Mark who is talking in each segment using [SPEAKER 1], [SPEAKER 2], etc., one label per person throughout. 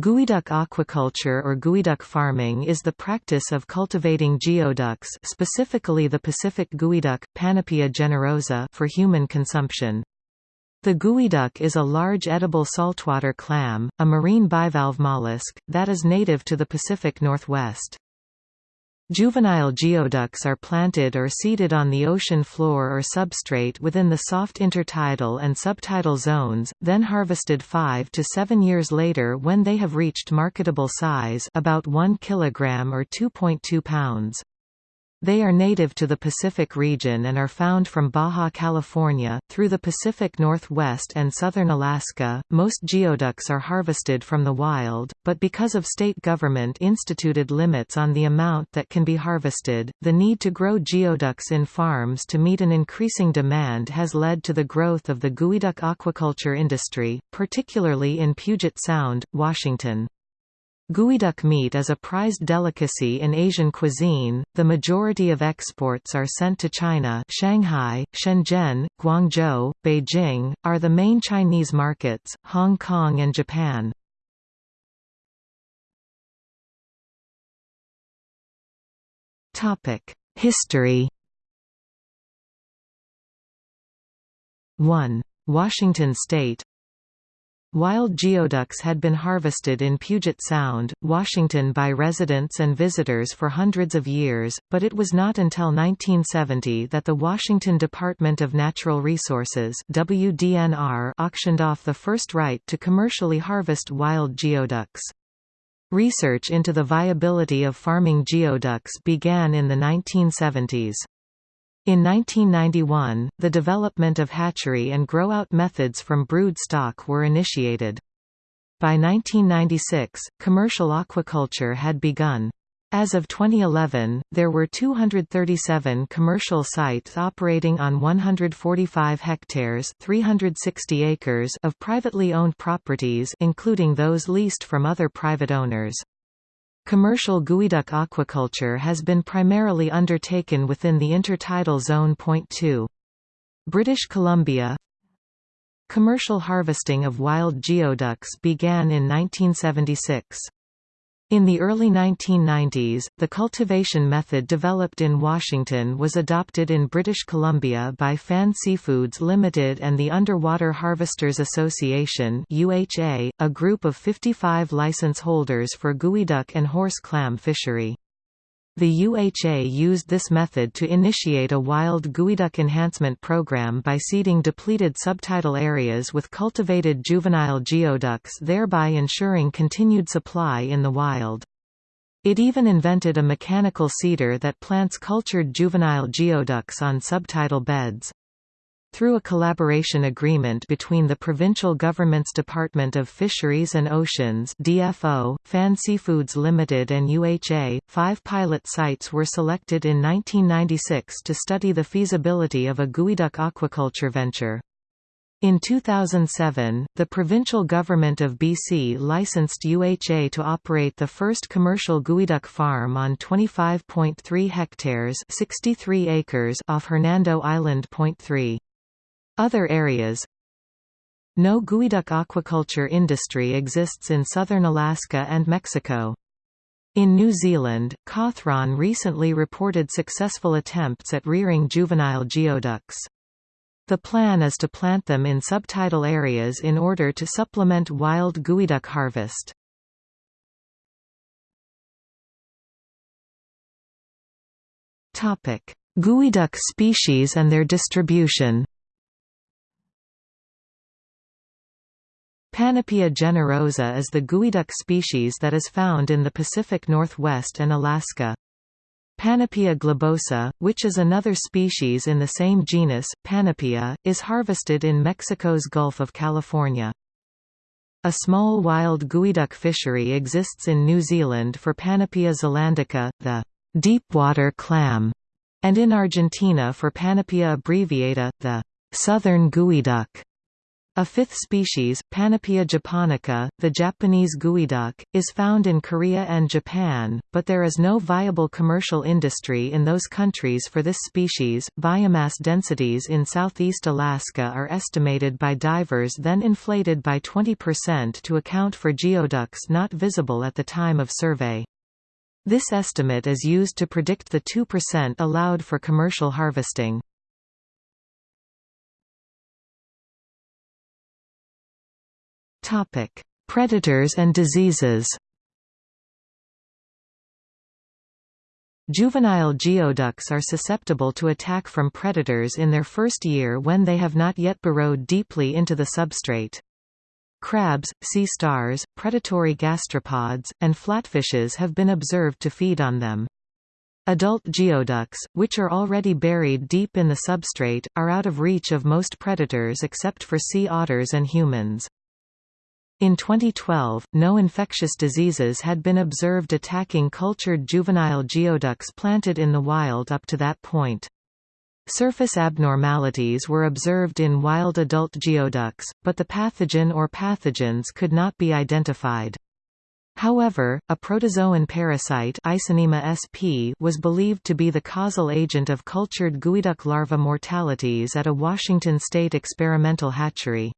[SPEAKER 1] Geoduck aquaculture or geoduck farming is the practice of cultivating geoducks specifically the Pacific geoduck, Panopea generosa for human consumption. The geoduck is a large edible saltwater clam, a marine bivalve mollusk, that is native to the Pacific Northwest. Juvenile geoducks are planted or seeded on the ocean floor or substrate within the soft intertidal and subtidal zones, then harvested 5 to 7 years later when they have reached marketable size about 1 kg or 2.2 pounds. They are native to the Pacific region and are found from Baja California, through the Pacific Northwest and southern Alaska. Most geoducks are harvested from the wild, but because of state government instituted limits on the amount that can be harvested, the need to grow geoducks in farms to meet an increasing demand has led to the growth of the geoduck aquaculture industry, particularly in Puget Sound, Washington. Geoduck meat is a prized delicacy in Asian cuisine. The majority of exports are sent to China. Shanghai, Shenzhen, Guangzhou, Beijing are the main Chinese markets, Hong Kong and Japan. Topic: History 1. Washington state Wild geoducks had been harvested in Puget Sound, Washington by residents and visitors for hundreds of years, but it was not until 1970 that the Washington Department of Natural Resources WDNR auctioned off the first right to commercially harvest wild geoducks. Research into the viability of farming geoducks began in the 1970s. In 1991, the development of hatchery and grow-out methods from brood stock were initiated. By 1996, commercial aquaculture had begun. As of 2011, there were 237 commercial sites operating on 145 hectares 360 acres of privately owned properties including those leased from other private owners. Commercial geoduck aquaculture has been primarily undertaken within the intertidal zone. Point 2. British Columbia Commercial harvesting of wild geoducks began in 1976. In the early 1990s, the cultivation method developed in Washington was adopted in British Columbia by Fan Seafoods Limited and the Underwater Harvesters Association UHA, a group of 55 license holders for geoduck and horse clam fishery. The UHA used this method to initiate a wild geoduck enhancement program by seeding depleted subtidal areas with cultivated juvenile geoducks thereby ensuring continued supply in the wild. It even invented a mechanical seeder that plants cultured juvenile geoducks on subtidal beds. Through a collaboration agreement between the provincial government's Department of Fisheries and Oceans DFO, Fan Seafoods Limited and UHA, five pilot sites were selected in 1996 to study the feasibility of a geoduck aquaculture venture. In 2007, the provincial government of BC licensed UHA to operate the first commercial geoduck farm on 25.3 hectares 63 acres off Hernando Island. 3. Other areas No geoduck aquaculture industry exists in southern Alaska and Mexico. In New Zealand, Cawthron recently reported successful attempts at rearing juvenile geoducks. The plan is to plant them in subtidal areas in order to supplement wild geoduck harvest. Geoduck species and their distribution Panopea generosa is the geoduck species that is found in the Pacific Northwest and Alaska. Panopea globosa, which is another species in the same genus, Panopea, is harvested in Mexico's Gulf of California. A small wild geoduck fishery exists in New Zealand for Panopea zelandica, the deepwater clam, and in Argentina for Panopea abbreviata, the southern geoduck. A fifth species, Panopea japonica, the Japanese geoduck, is found in Korea and Japan, but there is no viable commercial industry in those countries for this species. Biomass densities in southeast Alaska are estimated by divers then inflated by 20% to account for geoducks not visible at the time of survey. This estimate is used to predict the 2% allowed for commercial harvesting. Topic: Predators and diseases. Juvenile geoducks are susceptible to attack from predators in their first year when they have not yet burrowed deeply into the substrate. Crabs, sea stars, predatory gastropods, and flatfishes have been observed to feed on them. Adult geoducks, which are already buried deep in the substrate, are out of reach of most predators except for sea otters and humans. In 2012, no infectious diseases had been observed attacking cultured juvenile geoducks planted in the wild up to that point. Surface abnormalities were observed in wild adult geoducks, but the pathogen or pathogens could not be identified. However, a protozoan parasite sp was believed to be the causal agent of cultured geoduck larva mortalities at a Washington state experimental hatchery.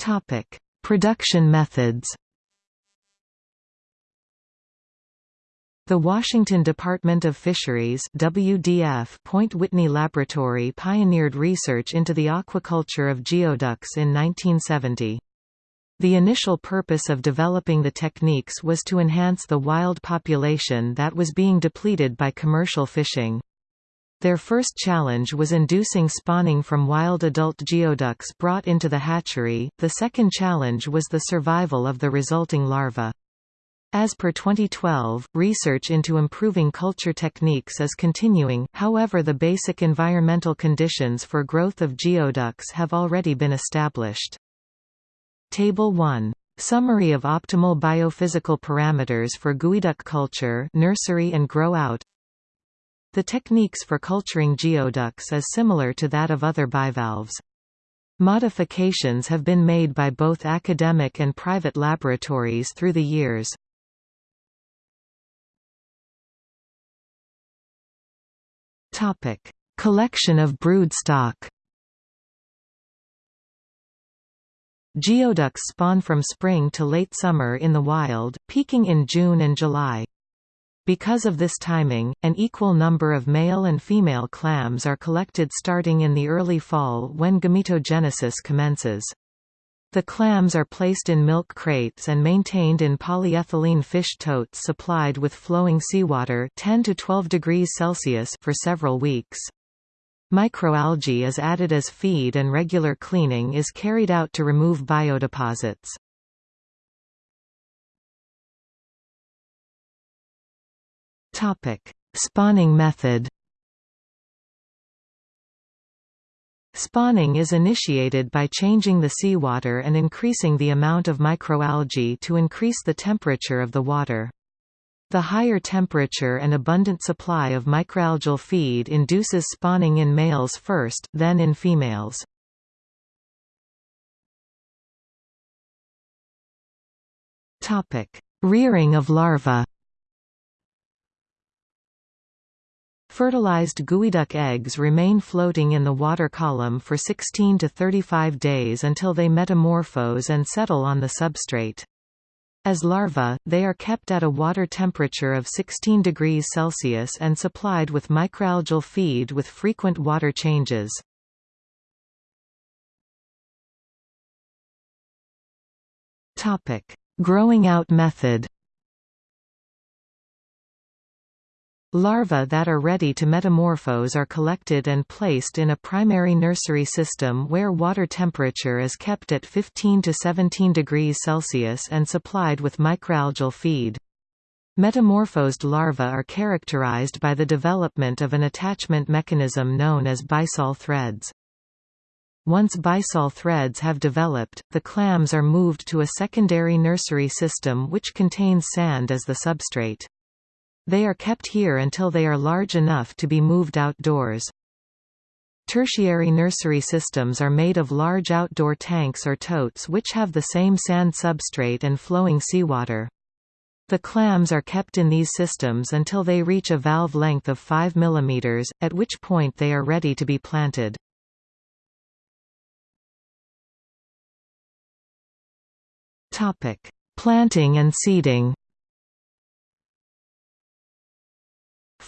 [SPEAKER 1] Topic: Production methods. The Washington Department of Fisheries WDF Point Whitney Laboratory pioneered research into the aquaculture of geoducks in 1970. The initial purpose of developing the techniques was to enhance the wild population that was being depleted by commercial fishing. Their first challenge was inducing spawning from wild adult geoducks brought into the hatchery, the second challenge was the survival of the resulting larvae. As per 2012, research into improving culture techniques is continuing, however the basic environmental conditions for growth of geoducks have already been established. Table 1. Summary of optimal biophysical parameters for geoduck culture nursery and grow out the techniques for culturing geoducks is similar to that of other bivalves. Modifications have been made by both academic and private laboratories through the years. Topic: Collection of broodstock. Geoducks spawn from spring to late summer in the wild, peaking in June and July. Because of this timing, an equal number of male and female clams are collected starting in the early fall when gametogenesis commences. The clams are placed in milk crates and maintained in polyethylene fish totes supplied with flowing seawater 10 to 12 degrees Celsius for several weeks. Microalgae is added as feed and regular cleaning is carried out to remove biodeposits. Topic: Spawning method. Spawning is initiated by changing the seawater and increasing the amount of microalgae to increase the temperature of the water. The higher temperature and abundant supply of microalgal feed induces spawning in males first, then in females. Rearing of larvae Fertilized geoduck eggs remain floating in the water column for 16 to 35 days until they metamorphose and settle on the substrate. As larvae, they are kept at a water temperature of 16 degrees Celsius and supplied with microalgal feed with frequent water changes. Growing out method Larvae that are ready to metamorphose are collected and placed in a primary nursery system where water temperature is kept at 15 to 17 degrees Celsius and supplied with microalgal feed. Metamorphosed larvae are characterized by the development of an attachment mechanism known as byssal threads. Once byssal threads have developed, the clams are moved to a secondary nursery system which contains sand as the substrate. They are kept here until they are large enough to be moved outdoors. Tertiary nursery systems are made of large outdoor tanks or totes which have the same sand substrate and flowing seawater. The clams are kept in these systems until they reach a valve length of 5 mm, at which point they are ready to be planted. Planting and seeding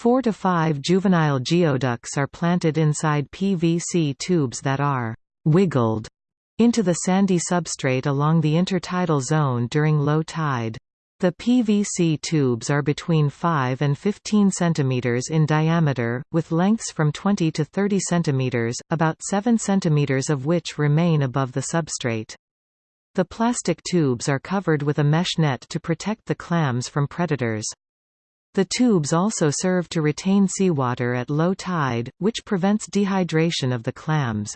[SPEAKER 1] Four to five juvenile geoducks are planted inside PVC tubes that are «wiggled» into the sandy substrate along the intertidal zone during low tide. The PVC tubes are between 5 and 15 cm in diameter, with lengths from 20 to 30 cm, about 7 cm of which remain above the substrate. The plastic tubes are covered with a mesh net to protect the clams from predators. The tubes also serve to retain seawater at low tide, which prevents dehydration of the clams.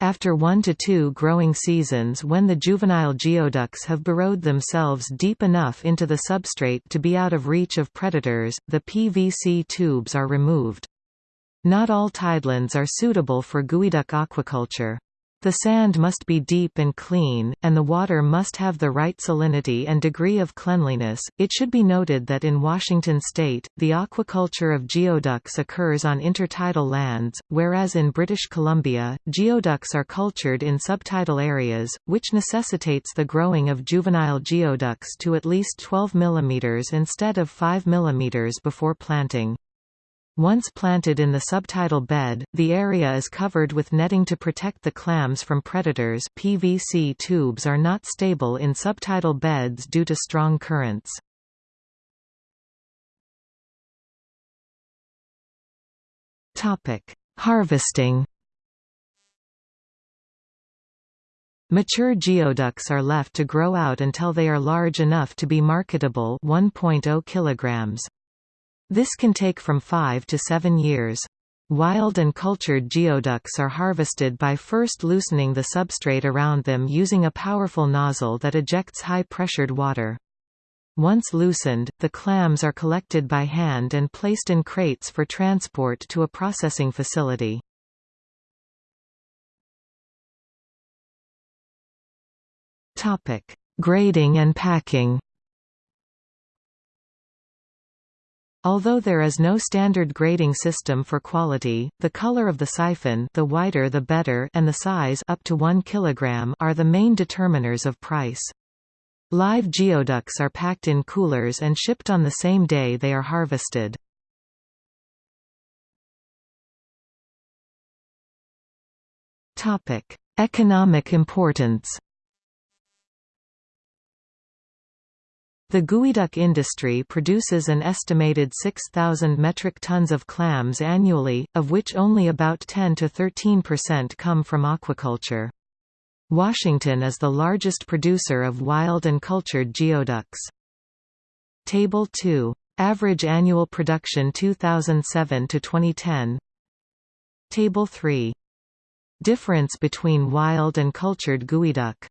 [SPEAKER 1] After one to two growing seasons when the juvenile geoducks have burrowed themselves deep enough into the substrate to be out of reach of predators, the PVC tubes are removed. Not all tidelands are suitable for geoduck aquaculture. The sand must be deep and clean, and the water must have the right salinity and degree of cleanliness. It should be noted that in Washington state, the aquaculture of geoducks occurs on intertidal lands, whereas in British Columbia, geoducks are cultured in subtidal areas, which necessitates the growing of juvenile geoducks to at least 12 mm instead of 5 mm before planting. Once planted in the subtidal bed, the area is covered with netting to protect the clams from predators PVC tubes are not stable in subtidal beds due to strong currents. Harvesting Mature geoducks are left to grow out until they are large enough to be marketable 1.0 kilograms. This can take from 5 to 7 years. Wild and cultured geoducks are harvested by first loosening the substrate around them using a powerful nozzle that ejects high-pressured water. Once loosened, the clams are collected by hand and placed in crates for transport to a processing facility. Grading and packing Although there is no standard grading system for quality, the color of the siphon the whiter the better and the size up to 1 kg are the main determiners of price. Live geoducks are packed in coolers and shipped on the same day they are harvested. Economic importance The geoduck industry produces an estimated 6,000 metric tons of clams annually, of which only about 10 to 13% come from aquaculture. Washington is the largest producer of wild and cultured geoducks. Table 2. Average annual production 2007 to 2010. Table 3. Difference between wild and cultured geoduck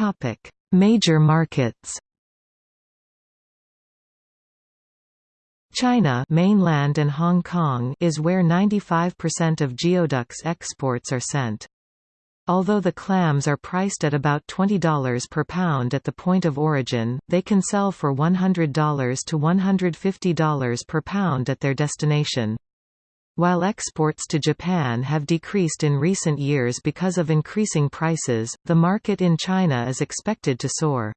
[SPEAKER 1] Topic: Major markets. China mainland and Hong Kong is where 95% of geoducks exports are sent. Although the clams are priced at about $20 per pound at the point of origin, they can sell for $100 to $150 per pound at their destination. While exports to Japan have decreased in recent years because of increasing prices, the market in China is expected to soar.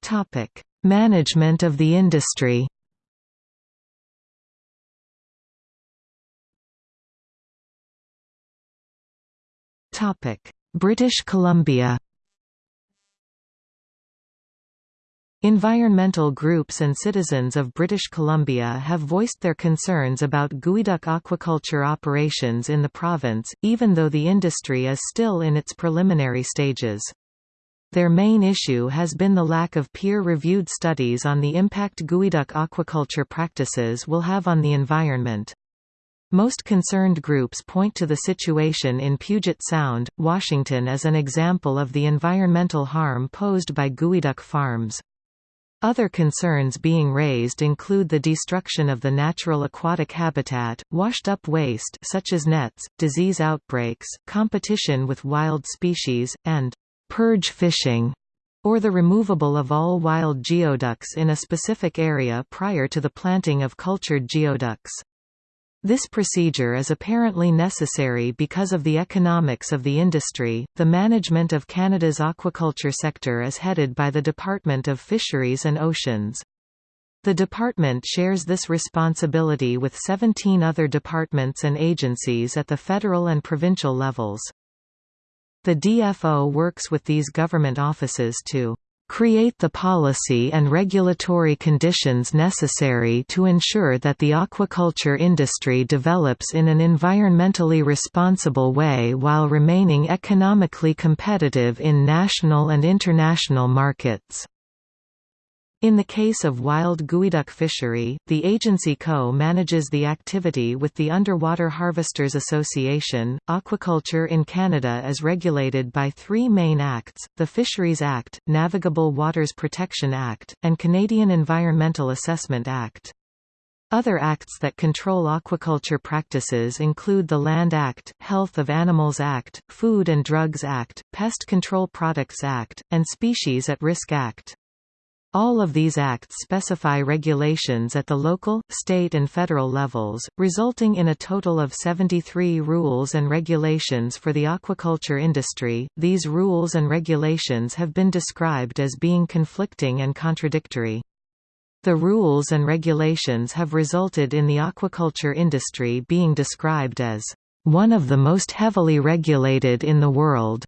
[SPEAKER 1] Topic: Management of the industry. Topic: British Columbia. Environmental groups and citizens of British Columbia have voiced their concerns about geoduck aquaculture operations in the province, even though the industry is still in its preliminary stages. Their main issue has been the lack of peer-reviewed studies on the impact geoduck aquaculture practices will have on the environment. Most concerned groups point to the situation in Puget Sound, Washington as an example of the environmental harm posed by geoduck farms. Other concerns being raised include the destruction of the natural aquatic habitat, washed-up waste such as nets, disease outbreaks, competition with wild species, and «purge fishing», or the removable of all wild geoducks in a specific area prior to the planting of cultured geoducks. This procedure is apparently necessary because of the economics of the industry. The management of Canada's aquaculture sector is headed by the Department of Fisheries and Oceans. The department shares this responsibility with 17 other departments and agencies at the federal and provincial levels. The DFO works with these government offices to create the policy and regulatory conditions necessary to ensure that the aquaculture industry develops in an environmentally responsible way while remaining economically competitive in national and international markets. In the case of wild geoduck fishery, the agency co-manages the activity with the Underwater Harvesters Association. Aquaculture in Canada is regulated by three main acts, the Fisheries Act, Navigable Waters Protection Act, and Canadian Environmental Assessment Act. Other acts that control aquaculture practices include the Land Act, Health of Animals Act, Food and Drugs Act, Pest Control Products Act, and Species at Risk Act. All of these acts specify regulations at the local, state and federal levels, resulting in a total of 73 rules and regulations for the aquaculture industry. These rules and regulations have been described as being conflicting and contradictory. The rules and regulations have resulted in the aquaculture industry being described as one of the most heavily regulated in the world.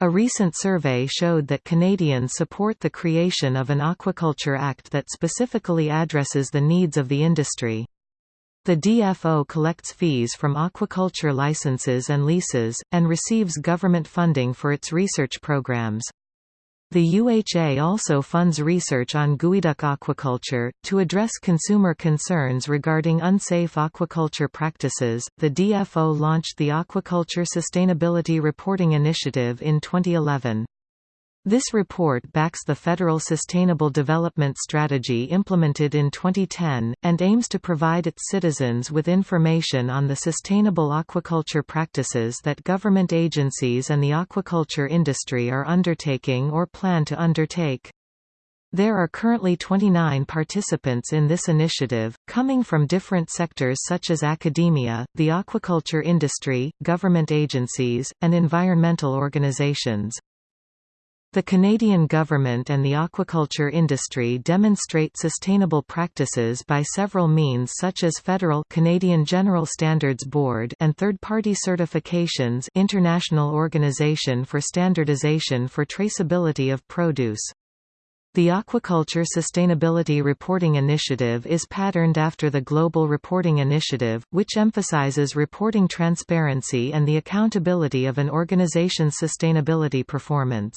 [SPEAKER 1] A recent survey showed that Canadians support the creation of an Aquaculture Act that specifically addresses the needs of the industry. The DFO collects fees from aquaculture licenses and leases, and receives government funding for its research programs. The UHA also funds research on geoduck aquaculture. To address consumer concerns regarding unsafe aquaculture practices, the DFO launched the Aquaculture Sustainability Reporting Initiative in 2011. This report backs the federal Sustainable Development Strategy implemented in 2010, and aims to provide its citizens with information on the sustainable aquaculture practices that government agencies and the aquaculture industry are undertaking or plan to undertake. There are currently 29 participants in this initiative, coming from different sectors such as academia, the aquaculture industry, government agencies, and environmental organizations. The Canadian government and the aquaculture industry demonstrate sustainable practices by several means such as federal Canadian General Standards Board and third-party certifications International Organization for Standardization for Traceability of Produce. The Aquaculture Sustainability Reporting Initiative is patterned after the Global Reporting Initiative, which emphasizes reporting transparency and the accountability of an organization's sustainability performance.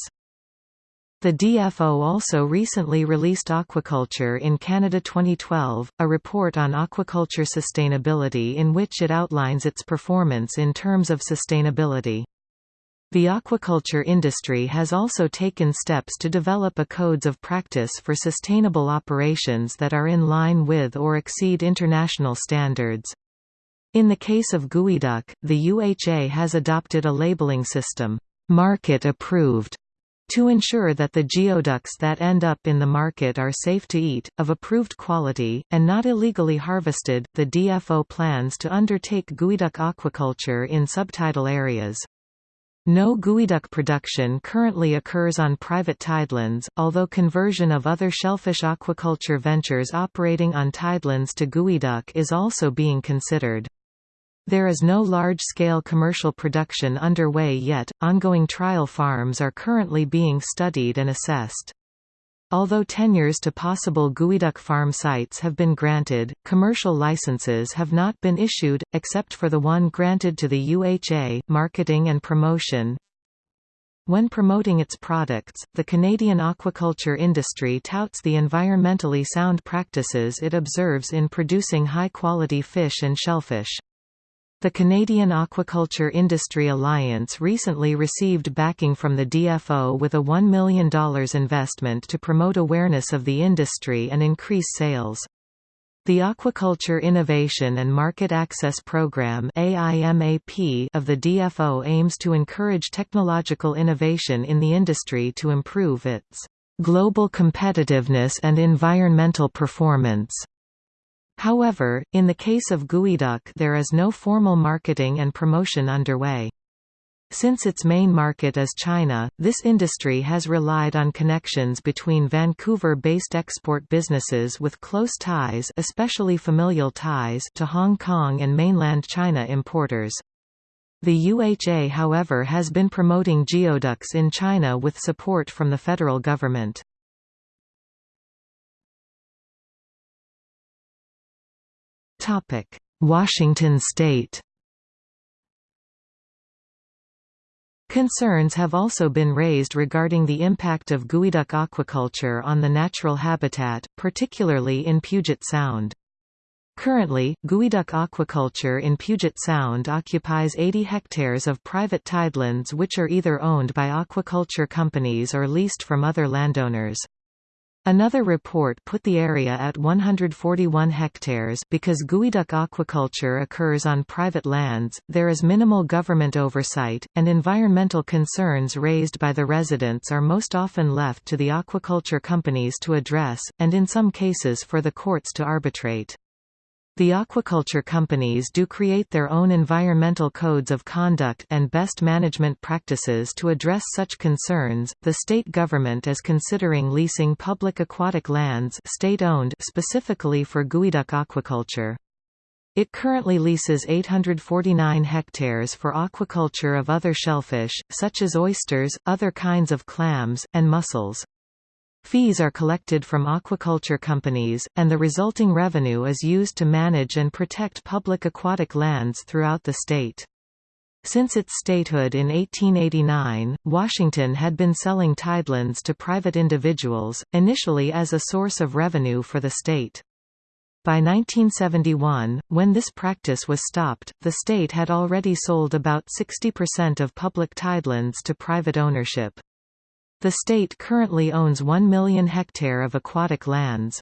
[SPEAKER 1] The DFO also recently released Aquaculture in Canada 2012, a report on aquaculture sustainability in which it outlines its performance in terms of sustainability. The aquaculture industry has also taken steps to develop a codes of practice for sustainable operations that are in line with or exceed international standards. In the case of geoduck, the UHA has adopted a labeling system, market approved, to ensure that the geoducks that end up in the market are safe to eat, of approved quality, and not illegally harvested, the DFO plans to undertake geoduck aquaculture in subtidal areas. No geoduck production currently occurs on private tidelands, although conversion of other shellfish aquaculture ventures operating on tidelands to geoduck is also being considered. There is no large-scale commercial production underway yet, ongoing trial farms are currently being studied and assessed. Although tenures to possible geoduck farm sites have been granted, commercial licenses have not been issued, except for the one granted to the UHA marketing and promotion. When promoting its products, the Canadian aquaculture industry touts the environmentally sound practices it observes in producing high-quality fish and shellfish. The Canadian Aquaculture Industry Alliance recently received backing from the DFO with a $1 million investment to promote awareness of the industry and increase sales. The Aquaculture Innovation and Market Access Program of the DFO aims to encourage technological innovation in the industry to improve its global competitiveness and environmental performance. However, in the case of geoduck there is no formal marketing and promotion underway. Since its main market is China, this industry has relied on connections between Vancouver-based export businesses with close ties especially familial ties to Hong Kong and mainland China importers. The UHA however has been promoting geoducks in China with support from the federal government. Washington state Concerns have also been raised regarding the impact of geoduck aquaculture on the natural habitat, particularly in Puget Sound. Currently, geoduck aquaculture in Puget Sound occupies 80 hectares of private tidelands which are either owned by aquaculture companies or leased from other landowners. Another report put the area at 141 hectares because geoduck aquaculture occurs on private lands, there is minimal government oversight, and environmental concerns raised by the residents are most often left to the aquaculture companies to address, and in some cases for the courts to arbitrate. The aquaculture companies do create their own environmental codes of conduct and best management practices to address such concerns. The state government is considering leasing public aquatic lands state-owned specifically for geoduck aquaculture. It currently leases 849 hectares for aquaculture of other shellfish, such as oysters, other kinds of clams, and mussels. Fees are collected from aquaculture companies, and the resulting revenue is used to manage and protect public aquatic lands throughout the state. Since its statehood in 1889, Washington had been selling tidelands to private individuals, initially as a source of revenue for the state. By 1971, when this practice was stopped, the state had already sold about 60% of public tidelands to private ownership. The state currently owns 1 million hectare of aquatic lands.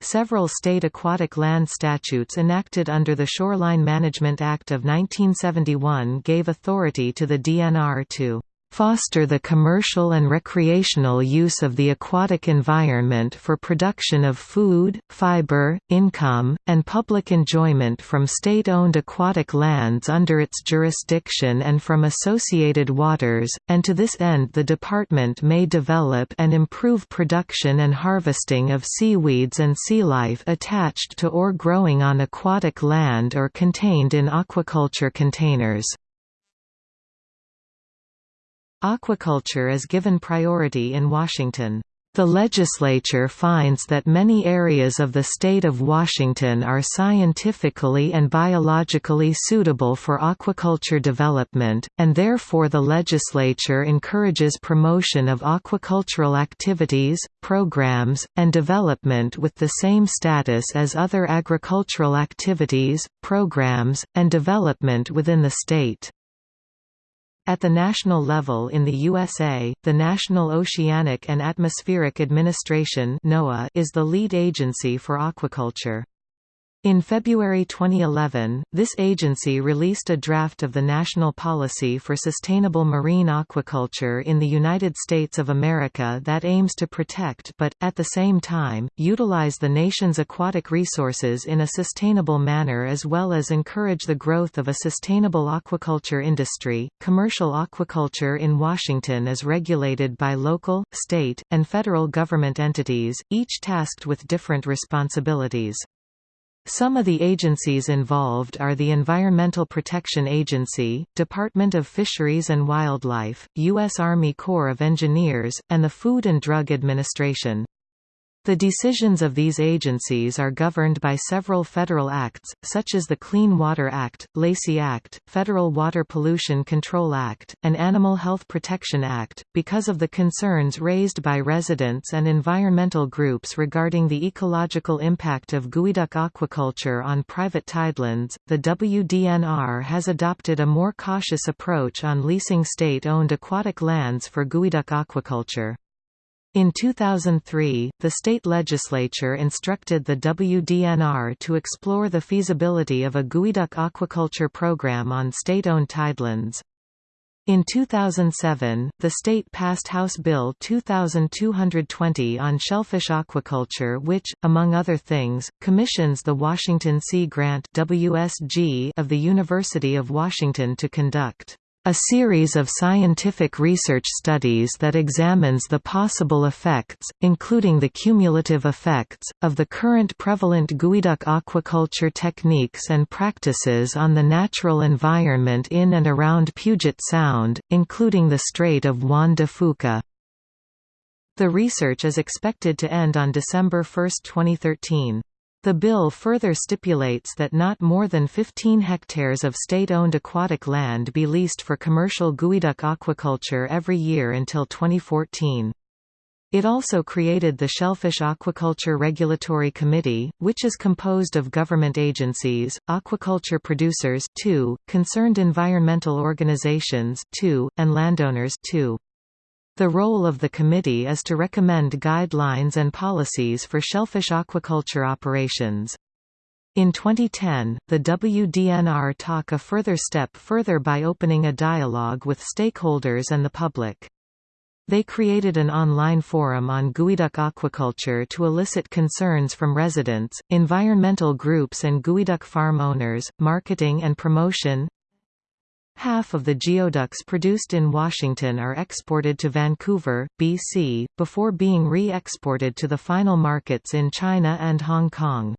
[SPEAKER 1] Several state aquatic land statutes enacted under the Shoreline Management Act of 1971 gave authority to the DNR to foster the commercial and recreational use of the aquatic environment for production of food, fiber, income, and public enjoyment from state-owned aquatic lands under its jurisdiction and from associated waters, and to this end the department may develop and improve production and harvesting of seaweeds and sea life attached to or growing on aquatic land or contained in aquaculture containers. Aquaculture is given priority in Washington. The legislature finds that many areas of the state of Washington are scientifically and biologically suitable for aquaculture development, and therefore the legislature encourages promotion of aquacultural activities, programs, and development with the same status as other agricultural activities, programs, and development within the state. At the national level in the USA, the National Oceanic and Atmospheric Administration is the lead agency for aquaculture. In February 2011, this agency released a draft of the National Policy for Sustainable Marine Aquaculture in the United States of America that aims to protect but, at the same time, utilize the nation's aquatic resources in a sustainable manner as well as encourage the growth of a sustainable aquaculture industry. Commercial aquaculture in Washington is regulated by local, state, and federal government entities, each tasked with different responsibilities. Some of the agencies involved are the Environmental Protection Agency, Department of Fisheries and Wildlife, U.S. Army Corps of Engineers, and the Food and Drug Administration. The decisions of these agencies are governed by several federal acts, such as the Clean Water Act, Lacey Act, Federal Water Pollution Control Act, and Animal Health Protection Act. Because of the concerns raised by residents and environmental groups regarding the ecological impact of geoduck aquaculture on private tidelands, the WDNR has adopted a more cautious approach on leasing state-owned aquatic lands for geoduck aquaculture. In 2003, the state legislature instructed the WDNR to explore the feasibility of a geoduck aquaculture program on state-owned tidelands. In 2007, the state passed House Bill 2220 on shellfish aquaculture which, among other things, commissions the Washington Sea Grant WSG of the University of Washington to conduct a series of scientific research studies that examines the possible effects, including the cumulative effects, of the current prevalent geoduck aquaculture techniques and practices on the natural environment in and around Puget Sound, including the Strait of Juan de Fuca. The research is expected to end on December 1, 2013. The bill further stipulates that not more than 15 hectares of state-owned aquatic land be leased for commercial geoduck aquaculture every year until 2014. It also created the Shellfish Aquaculture Regulatory Committee, which is composed of government agencies, aquaculture producers too, concerned environmental organizations too, and landowners too. The role of the committee is to recommend guidelines and policies for shellfish aquaculture operations. In 2010, the WDNR took a further step further by opening a dialogue with stakeholders and the public. They created an online forum on geoduck aquaculture to elicit concerns from residents, environmental groups and geoduck farm owners, marketing and promotion, Half of the geoducks produced in Washington are exported to Vancouver, BC, before being re-exported to the final markets in China and Hong Kong.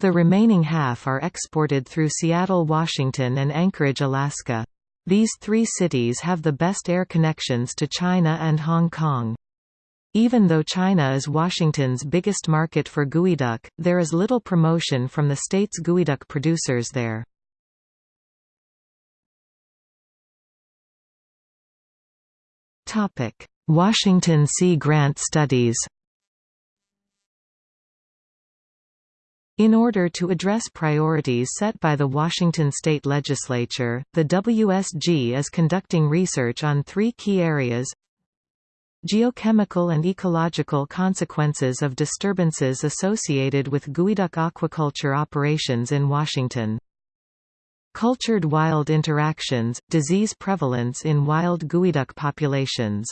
[SPEAKER 1] The remaining half are exported through Seattle, Washington and Anchorage, Alaska. These three cities have the best air connections to China and Hong Kong. Even though China is Washington's biggest market for geoduck, there is little promotion from the state's geoduck producers there. Washington Sea Grant studies. In order to address priorities set by the Washington state legislature, the WSG is conducting research on three key areas Geochemical and ecological consequences of disturbances associated with geoduck aquaculture operations in Washington Cultured wild interactions, disease prevalence in wild geoduck populations.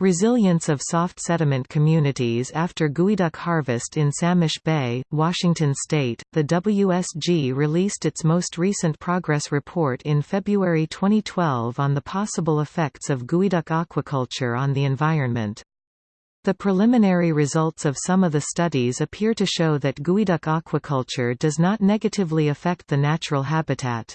[SPEAKER 1] Resilience of soft sediment communities after geoduck harvest in Samish Bay, Washington state. The WSG released its most recent progress report in February 2012 on the possible effects of geoduck aquaculture on the environment. The preliminary results of some of the studies appear to show that geoduck aquaculture does not negatively affect the natural habitat.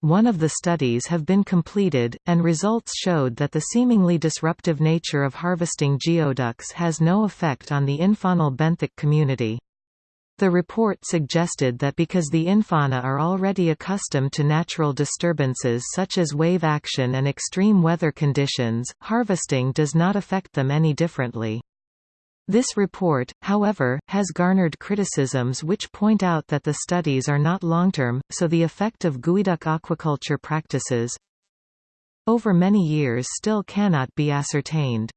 [SPEAKER 1] One of the studies have been completed, and results showed that the seemingly disruptive nature of harvesting geoducks has no effect on the infaunal benthic community. The report suggested that because the infauna are already accustomed to natural disturbances such as wave action and extreme weather conditions, harvesting does not affect them any differently. This report, however, has garnered criticisms which point out that the studies are not long-term, so the effect of geoduck aquaculture practices over many years still cannot be ascertained.